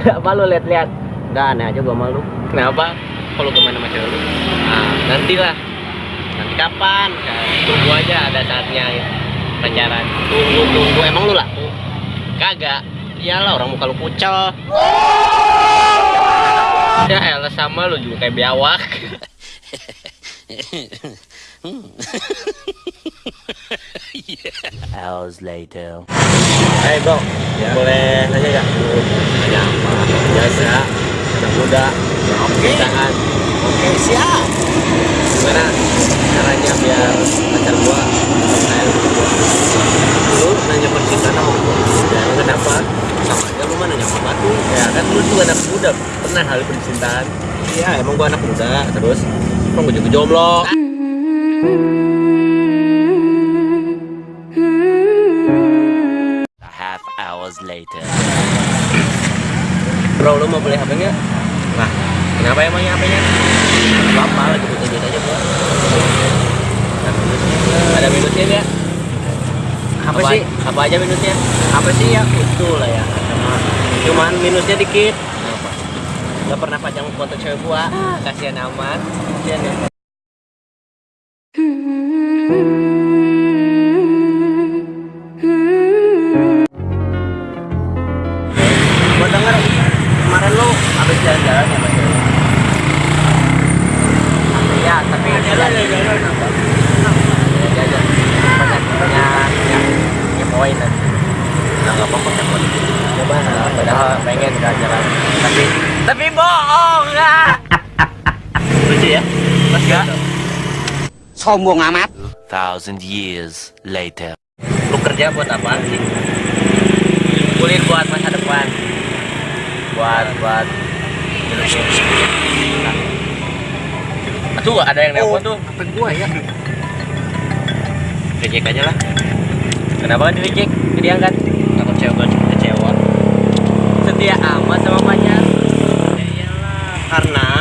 Apa lu lihat-lihat? Enggak aneh aja gua malu. Kenapa? Kalau ke mana sama cewek lu? Nah, nantilah. Nanti kapan? Nah, tunggu aja ada saatnya ya. pacaran. Tunggu tunggu emang lu laku. Kagak. Iyalah orang muka lu kucel. Ya elah sama lu juga kayak biawak. Hours later. Hai bro, boleh nanya gak? Biasa, anak muda, Oke. Tahan. Oke, siap. Gimana caranya biar pacar gua lu nanya percintaan sama gua. Ya, lu kenapa? Sama aja lu mah nanya sama batu. Ya kan lu juga anak muda, pernah hal percintaan. Iya, emang gua anak muda, terus emang gua juga jomblo. A half hours later. Bro, lu mau beli HP nggak? Nah, kenapa emangnya HP-nya? Apa lagi butuh duit aja gua. Ada minusnya nggak? Apa sih? Apa aja minusnya? Apa sih ya? Itu lah ya. Cuman minusnya dikit. apa? Gak pernah pajang foto cewek gua. Kasihan amat. Kasihan ya. Padahal pengen jalan-jalan. Tapi tapi bohong nggak? Lucu ya? Mas nggak? Sombong amat. Thousand years later. Lu kerja buat apa sih? Kulit buat masa depan. Buat buat Tuh ada yang nelpon tuh. apa gua ya? Reject aja lah. Kenapa kan di reject? Jadi angkat. Takut cewek gua kecewa. Setia amat sama pacar. Ya iyalah. Karena